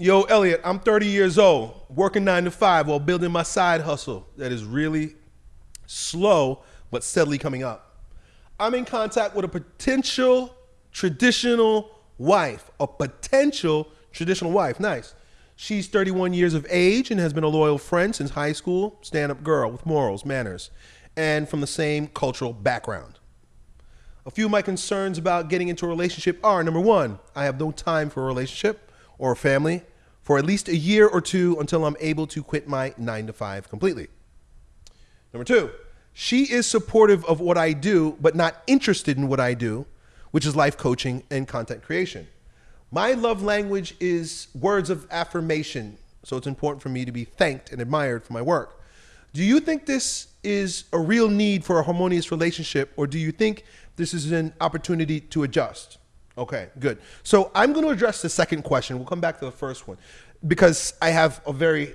Yo, Elliot, I'm 30 years old, working nine to five while building my side hustle that is really slow but steadily coming up. I'm in contact with a potential traditional wife. A potential traditional wife. Nice. She's 31 years of age and has been a loyal friend since high school, stand up girl with morals, manners, and from the same cultural background. A few of my concerns about getting into a relationship are number one, I have no time for a relationship or family for at least a year or two until I'm able to quit my nine to five completely. Number two, she is supportive of what I do, but not interested in what I do, which is life coaching and content creation. My love language is words of affirmation, so it's important for me to be thanked and admired for my work. Do you think this is a real need for a harmonious relationship, or do you think this is an opportunity to adjust? Okay, good. So I'm going to address the second question. We'll come back to the first one because I have a very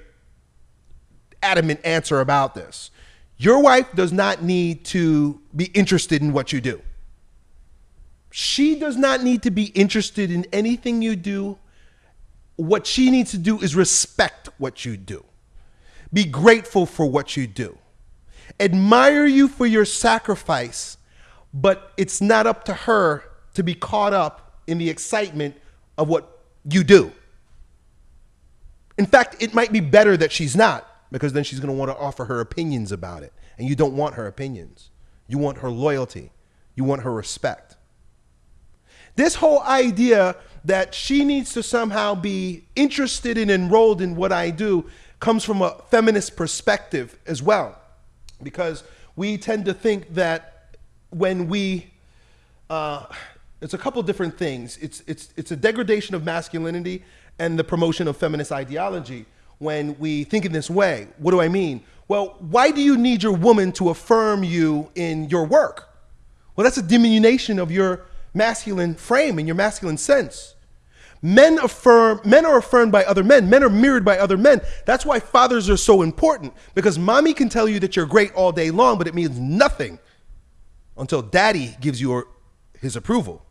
adamant answer about this. Your wife does not need to be interested in what you do. She does not need to be interested in anything you do. What she needs to do is respect what you do, be grateful for what you do, admire you for your sacrifice, but it's not up to her to be caught up in the excitement of what you do. In fact, it might be better that she's not because then she's going to want to offer her opinions about it. And you don't want her opinions. You want her loyalty. You want her respect. This whole idea that she needs to somehow be interested and enrolled in what I do comes from a feminist perspective as well. Because we tend to think that when we, uh, it's a couple different things. It's, it's, it's a degradation of masculinity and the promotion of feminist ideology when we think in this way. What do I mean? Well, why do you need your woman to affirm you in your work? Well, that's a diminution of your masculine frame and your masculine sense. Men affirm men are affirmed by other men. Men are mirrored by other men. That's why fathers are so important because mommy can tell you that you're great all day long, but it means nothing until daddy gives you his approval.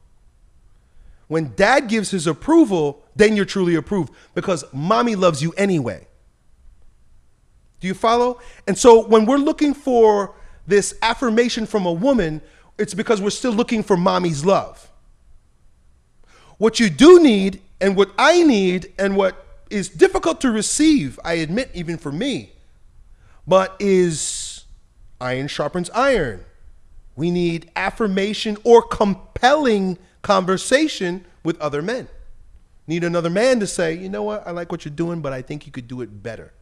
When dad gives his approval, then you're truly approved because mommy loves you anyway. Do you follow? And so when we're looking for this affirmation from a woman, it's because we're still looking for mommy's love. What you do need, and what I need, and what is difficult to receive, I admit, even for me, but is iron sharpens iron. We need affirmation or compelling conversation with other men. Need another man to say, you know what, I like what you're doing, but I think you could do it better.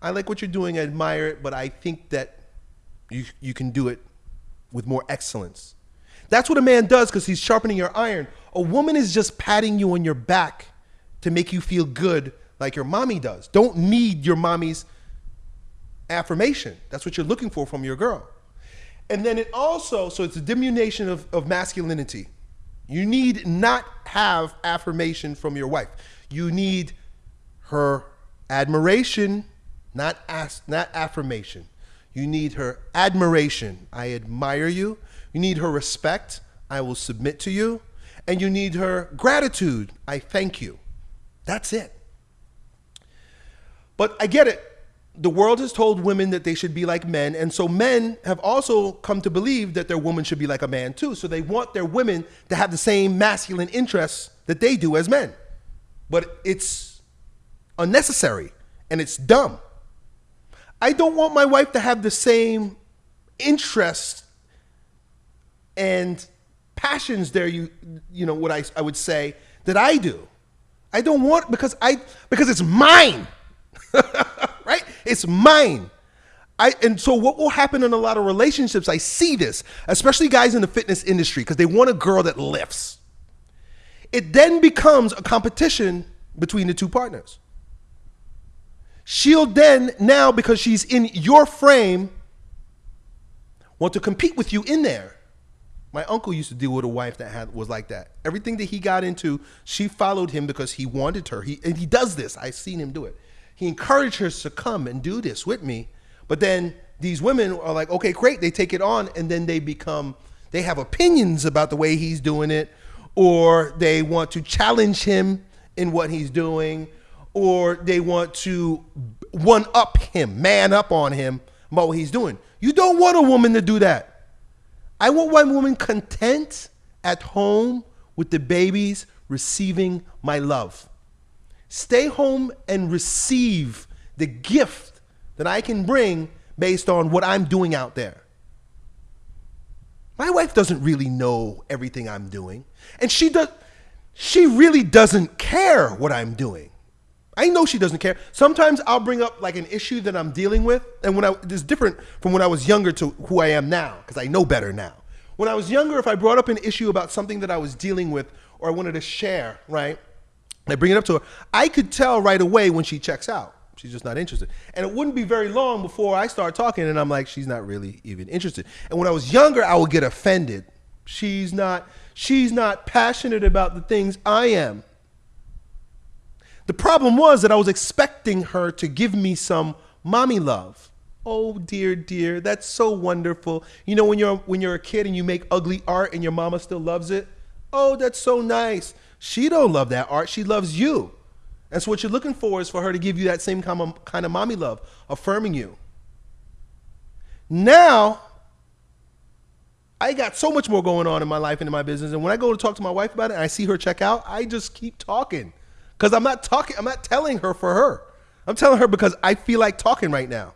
I like what you're doing, I admire it, but I think that you, you can do it with more excellence. That's what a man does because he's sharpening your iron. A woman is just patting you on your back to make you feel good like your mommy does. Don't need your mommy's affirmation. That's what you're looking for from your girl. And then it also, so it's a diminution of, of masculinity. You need not have affirmation from your wife. You need her admiration, not as, not affirmation. You need her admiration. I admire you. You need her respect. I will submit to you. And you need her gratitude. I thank you. That's it. But I get it the world has told women that they should be like men, and so men have also come to believe that their woman should be like a man too. So they want their women to have the same masculine interests that they do as men. But it's unnecessary and it's dumb. I don't want my wife to have the same interests and passions there you you know what I, I would say that I do. I don't want because I because it's mine. It's mine. I, and so what will happen in a lot of relationships, I see this, especially guys in the fitness industry, because they want a girl that lifts. It then becomes a competition between the two partners. She'll then, now because she's in your frame, want to compete with you in there. My uncle used to deal with a wife that had was like that. Everything that he got into, she followed him because he wanted her. He and he does this. I've seen him do it he encouraged her to come and do this with me. But then these women are like, okay, great. They take it on and then they become, they have opinions about the way he's doing it, or they want to challenge him in what he's doing, or they want to one up him, man up on him about what he's doing. You don't want a woman to do that. I want one woman content at home with the babies receiving my love. Stay home and receive the gift that I can bring based on what I'm doing out there. My wife doesn't really know everything I'm doing, and she does she really doesn't care what I'm doing. I know she doesn't care. Sometimes I'll bring up like an issue that I'm dealing with, and when I it's different from when I was younger to who I am now because I know better now. When I was younger, if I brought up an issue about something that I was dealing with or I wanted to share, right? I bring it up to her. I could tell right away when she checks out. She's just not interested. And it wouldn't be very long before I start talking and I'm like, she's not really even interested. And when I was younger, I would get offended. She's not she's not passionate about the things I am. The problem was that I was expecting her to give me some mommy love. Oh dear, dear, that's so wonderful. You know when you're when you're a kid and you make ugly art and your mama still loves it? Oh, that's so nice. She don't love that art. She loves you. And so what you're looking for is for her to give you that same kind of, kind of mommy love, affirming you. Now, I got so much more going on in my life and in my business. And when I go to talk to my wife about it and I see her check out, I just keep talking. Because I'm not talking, I'm not telling her for her. I'm telling her because I feel like talking right now.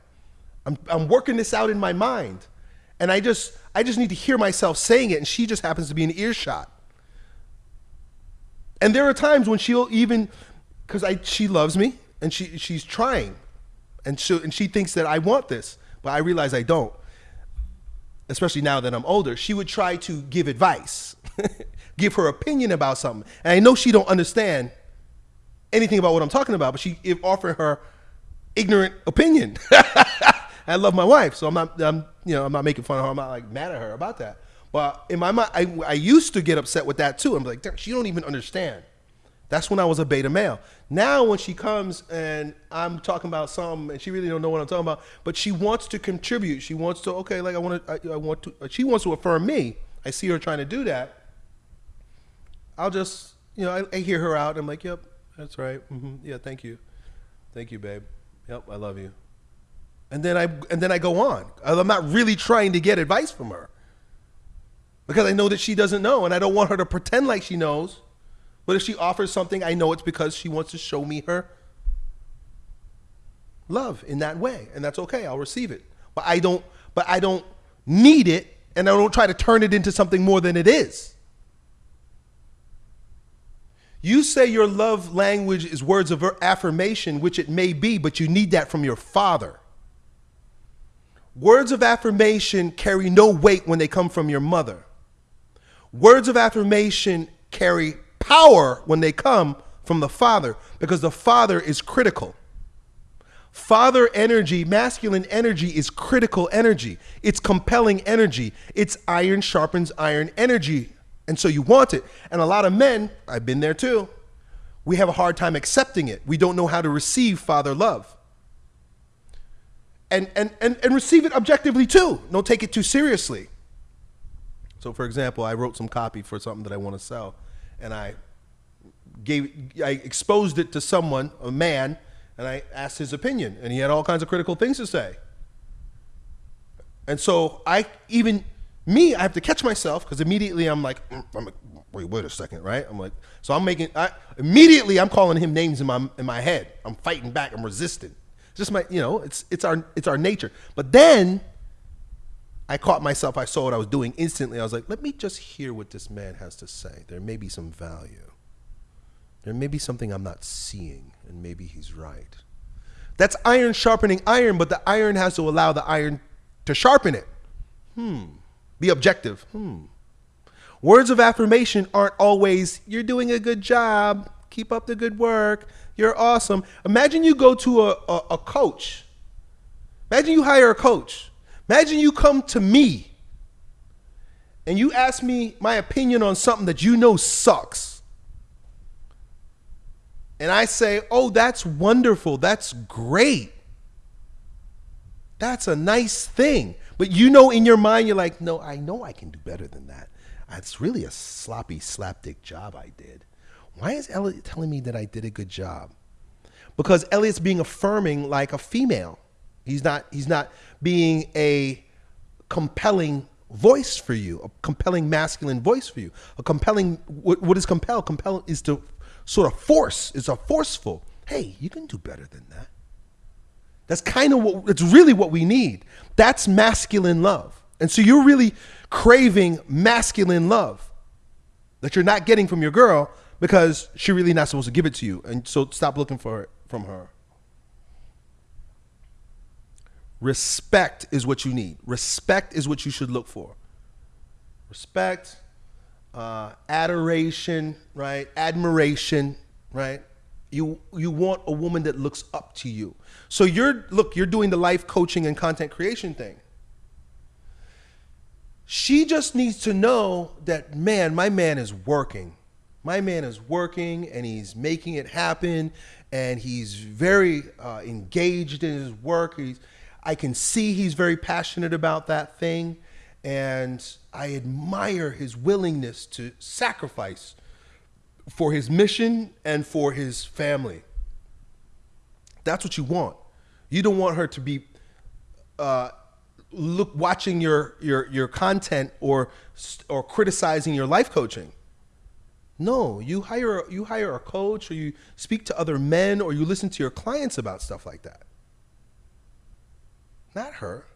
I'm, I'm working this out in my mind. And I just I just need to hear myself saying it, and she just happens to be in earshot. And there are times when she'll even because I she loves me and she she's trying. And she and she thinks that I want this, but I realize I don't. Especially now that I'm older, she would try to give advice, give her opinion about something. And I know she don't understand anything about what I'm talking about, but she offered her ignorant opinion. I love my wife, so I'm not, I'm, you know, I'm not making fun of her. I'm not like mad at her about that. But in my mind, I, I used to get upset with that too. I'm like, she don't even understand. That's when I was a beta male. Now when she comes and I'm talking about something and she really don't know what I'm talking about, but she wants to contribute. She wants to okay, like I want to, I, I want to. She wants to affirm me. I see her trying to do that. I'll just, you know, I, I hear her out. I'm like, yep, that's right. Mm-hmm. Yeah, thank you. Thank you, babe. Yep, I love you. And then I and then I go on. I'm not really trying to get advice from her. Because I know that she doesn't know and I don't want her to pretend like she knows. But if she offers something, I know it's because she wants to show me her love in that way, and that's okay. I'll receive it. But I don't but I don't need it and I don't try to turn it into something more than it is. You say your love language is words of affirmation, which it may be, but you need that from your father. Words of affirmation carry no weight when they come from your mother. Words of affirmation carry power when they come from the father because the father is critical. Father energy, masculine energy is critical energy. It's compelling energy. It's iron sharpens iron energy. And so you want it. And a lot of men, I've been there too, we have a hard time accepting it. We don't know how to receive father love. And, and, and, and receive it objectively too. Don't take it too seriously. So, for example, I wrote some copy for something that I want to sell, and I gave, I exposed it to someone, a man, and I asked his opinion, and he had all kinds of critical things to say. And so I even me, I have to catch myself because immediately I'm like, mm, I'm like, wait, wait a second, right? I'm like, so I'm making, I, immediately I'm calling him names in my in my head. I'm fighting back. I'm resisting. It's just my, you know, it's it's our it's our nature. But then I caught myself. I saw what I was doing instantly. I was like, let me just hear what this man has to say. There may be some value. There may be something I'm not seeing, and maybe he's right. That's iron sharpening iron, but the iron has to allow the iron to sharpen it. Hmm. Be objective. Hmm. Words of affirmation aren't always, you're doing a good job, keep up the good work, you're awesome. Imagine you go to a, a, a coach. Imagine you hire a coach. Imagine you come to me and you ask me my opinion on something that you know sucks. And I say, oh, that's wonderful. That's great. That's a nice thing. But you know in your mind, you're like, no, I know I can do better than that. It's really a sloppy slapdick job I did. Why is Elliot telling me that I did a good job? Because Elliot's being affirming like a female. He's not he's not being a compelling voice for you, a compelling masculine voice for you. A compelling what, what is compel? Compel is to sort of force, it's a forceful. Hey, you can do better than that. That's kind of what it's really what we need. That's masculine love. And so you're really craving masculine love that you're not getting from your girl because she's really not supposed to give it to you. And so stop looking for it from her. Respect is what you need. Respect is what you should look for. Respect, uh, adoration, right? Admiration, right? You you want a woman that looks up to you. So you're look, you're doing the life coaching and content creation thing. She just needs to know that man, my man is working. My man is working and he's making it happen and he's very uh, engaged in his work. He's I can see he's very passionate about that thing. And I admire his willingness to sacrifice for his mission and for his family. That's what you want. You don't want her to be uh, look watching your your your content or or criticizing your life coaching. No, you hire you hire a coach or you speak to other men or you listen to your clients about stuff like that. Not her.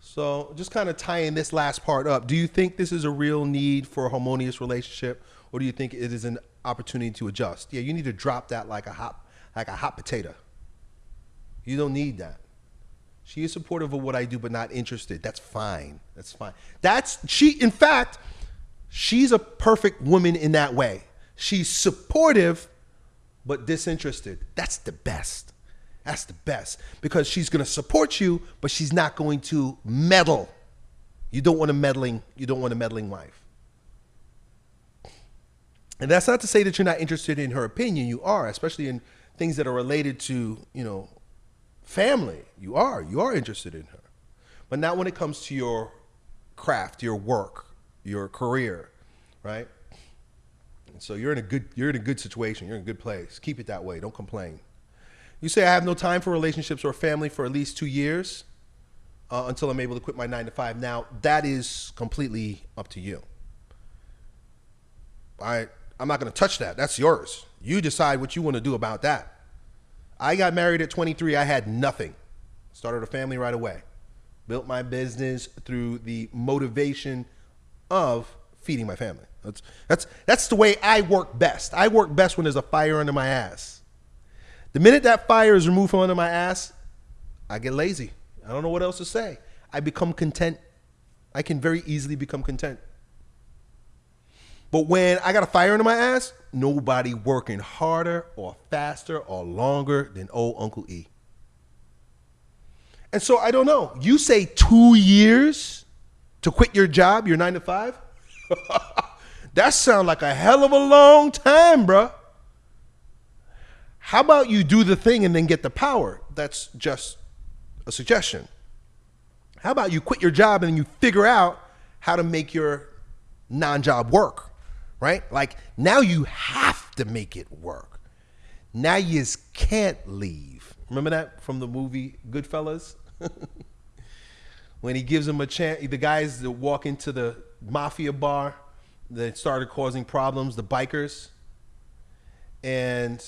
So, just kind of tying this last part up, do you think this is a real need for a harmonious relationship, or do you think it is an opportunity to adjust? Yeah, you need to drop that like a hot, like a hot potato. You don't need that. She is supportive of what I do, but not interested. That's fine. That's fine. That's she. In fact, she's a perfect woman in that way. She's supportive, but disinterested. That's the best. That's the best because she's going to support you, but she's not going to meddle. You don't want a meddling. You don't want a meddling wife. And that's not to say that you're not interested in her opinion. You are, especially in things that are related to you know family. You are. You are interested in her, but not when it comes to your craft, your work, your career, right? And so you're in a good you're in a good situation. You're in a good place. Keep it that way. Don't complain. You say I have no time for relationships or family for at least two years uh, until I'm able to quit my nine to five. Now that is completely up to you. I I'm not going to touch that. That's yours. You decide what you want to do about that. I got married at 23. I had nothing. Started a family right away. Built my business through the motivation of feeding my family. That's that's that's the way I work best. I work best when there's a fire under my ass. The minute that fire is removed from under my ass, I get lazy. I don't know what else to say. I become content. I can very easily become content. But when I got a fire under my ass, nobody working harder or faster or longer than old Uncle E. And so I don't know. You say two years to quit your job, your nine to five? that sounds like a hell of a long time, bruh. How about you do the thing and then get the power? That's just a suggestion. How about you quit your job and you figure out how to make your non job work, right? Like now you have to make it work. Now you just can't leave. Remember that from the movie Goodfellas? when he gives him a chance, the guys that walk into the mafia bar that started causing problems, the bikers, and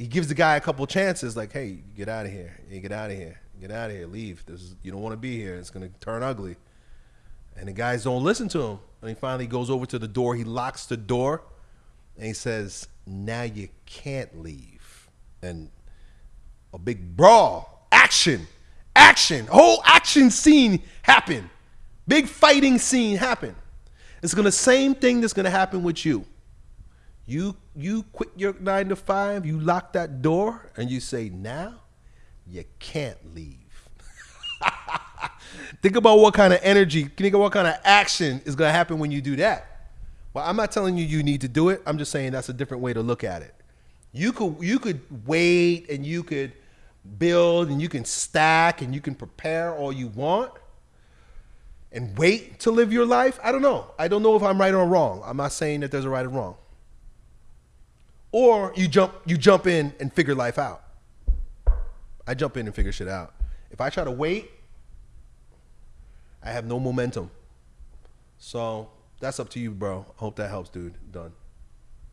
he gives the guy a couple chances, like, "Hey, get out of here! Hey, get out of here! Get out of here! Leave! This is, you don't want to be here. It's gonna turn ugly." And the guys don't listen to him. And he finally goes over to the door. He locks the door, and he says, "Now you can't leave." And a big brawl, action, action, whole action scene happen. Big fighting scene happen. It's gonna same thing that's gonna happen with you. You you quit your nine to five, you lock that door, and you say, now you can't leave. think about what kind of energy, think about what kind of action is gonna happen when you do that. Well, I'm not telling you you need to do it. I'm just saying that's a different way to look at it. You could you could wait and you could build and you can stack and you can prepare all you want. and wait to live your life, I don't know. I don't know if I'm right or wrong. I'm not saying that there's a right or wrong. Or you jump you jump in and figure life out. I jump in and figure shit out. If I try to wait, I have no momentum. So that's up to you, bro. Hope that helps, dude. Done.